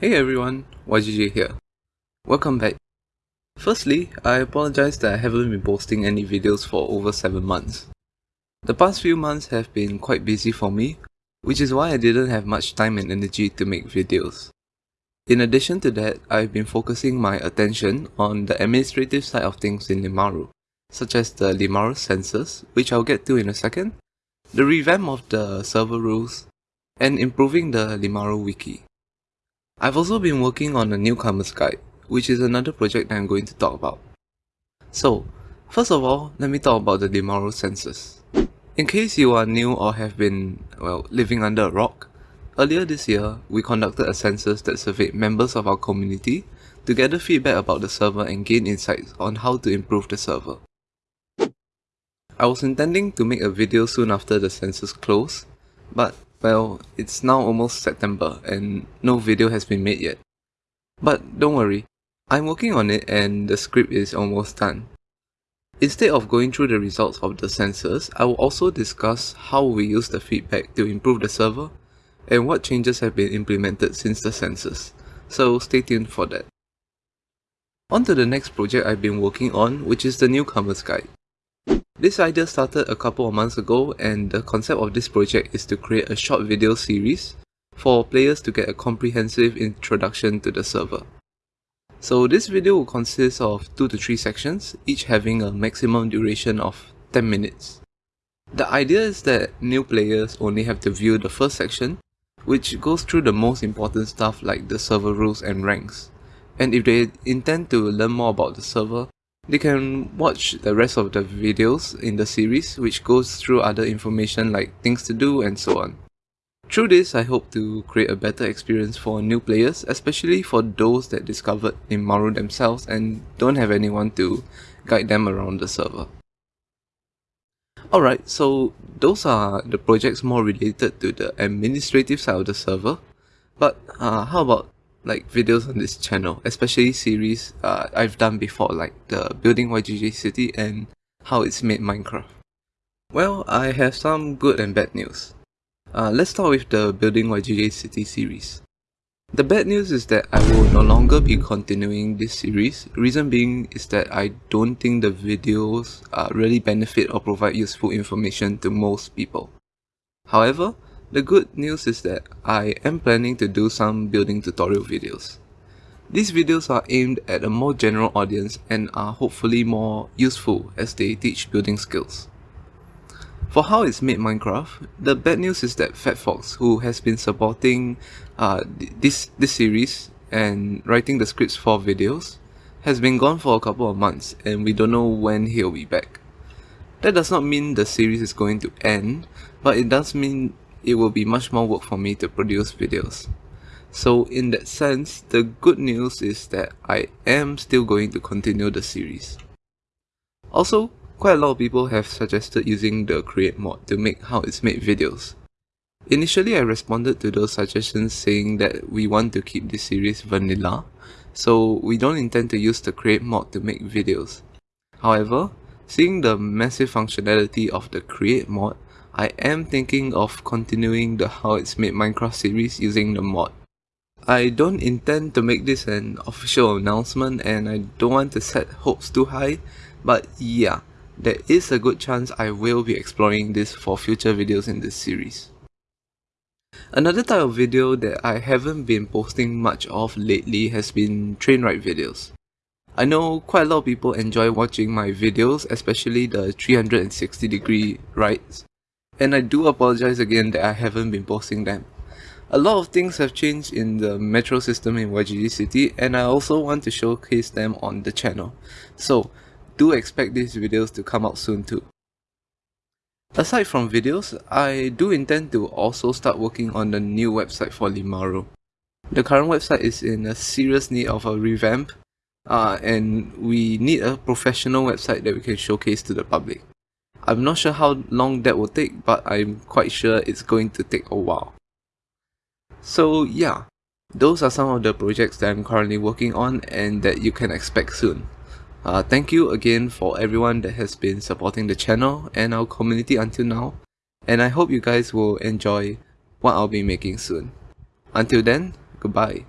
Hey everyone, YGJ here. Welcome back. Firstly, I apologize that I haven't been posting any videos for over 7 months. The past few months have been quite busy for me, which is why I didn't have much time and energy to make videos. In addition to that, I've been focusing my attention on the administrative side of things in Limaru, such as the Limaru census, which I'll get to in a second, the revamp of the server rules, and improving the Limaru wiki. I've also been working on a newcomer's guide, which is another project I'm going to talk about. So, first of all, let me talk about the Limaru census. In case you are new or have been, well, living under a rock, earlier this year, we conducted a census that surveyed members of our community to gather feedback about the server and gain insights on how to improve the server. I was intending to make a video soon after the census closed, but well, it's now almost September and no video has been made yet. But don't worry, I'm working on it and the script is almost done. Instead of going through the results of the census, I will also discuss how we use the feedback to improve the server and what changes have been implemented since the census, so stay tuned for that. On to the next project I've been working on, which is the Newcomer's Guide. This idea started a couple of months ago and the concept of this project is to create a short video series for players to get a comprehensive introduction to the server. So this video will consist of 2 to 3 sections, each having a maximum duration of 10 minutes. The idea is that new players only have to view the first section, which goes through the most important stuff like the server rules and ranks. And if they intend to learn more about the server, they can watch the rest of the videos in the series which goes through other information like things to do and so on. Through this, I hope to create a better experience for new players, especially for those that discovered Limaru themselves and don't have anyone to guide them around the server. Alright, so those are the projects more related to the administrative side of the server. But uh, how about like videos on this channel, especially series uh, I've done before like the building YGJ city and how it's made Minecraft. Well, I have some good and bad news. Uh, let's start with the building YGJ city series. The bad news is that I will no longer be continuing this series, reason being is that I don't think the videos uh, really benefit or provide useful information to most people. However, the good news is that I am planning to do some building tutorial videos. These videos are aimed at a more general audience and are hopefully more useful as they teach building skills. For how it's made Minecraft, the bad news is that FatFox, who has been supporting uh, this, this series and writing the scripts for videos, has been gone for a couple of months and we don't know when he'll be back. That does not mean the series is going to end, but it does mean it will be much more work for me to produce videos. So in that sense, the good news is that I am still going to continue the series. Also, quite a lot of people have suggested using the create mod to make how it's made videos. Initially I responded to those suggestions saying that we want to keep this series vanilla, so we don't intend to use the create mod to make videos. However, seeing the massive functionality of the create mod, I am thinking of continuing the How It's Made Minecraft series using the mod. I don't intend to make this an official announcement and I don't want to set hopes too high, but yeah, there is a good chance I will be exploring this for future videos in this series. Another type of video that I haven't been posting much of lately has been train ride videos. I know quite a lot of people enjoy watching my videos, especially the 360 degree rides and I do apologize again that I haven't been posting them. A lot of things have changed in the metro system in YGJ City and I also want to showcase them on the channel. So do expect these videos to come out soon too. Aside from videos, I do intend to also start working on the new website for Limaru. The current website is in a serious need of a revamp uh, and we need a professional website that we can showcase to the public. I'm not sure how long that will take, but I'm quite sure it's going to take a while. So yeah, those are some of the projects that I'm currently working on and that you can expect soon. Uh, thank you again for everyone that has been supporting the channel and our community until now, and I hope you guys will enjoy what I'll be making soon. Until then, goodbye.